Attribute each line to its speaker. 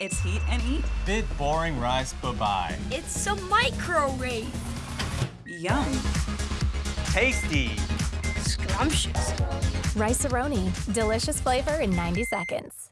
Speaker 1: It's heat and eat.
Speaker 2: Bit boring rice bye-bye.
Speaker 3: It's a microwave.
Speaker 1: Yum.
Speaker 2: Tasty.
Speaker 3: Scrumptious.
Speaker 4: Rice-A-Roni. Delicious flavor in 90 seconds.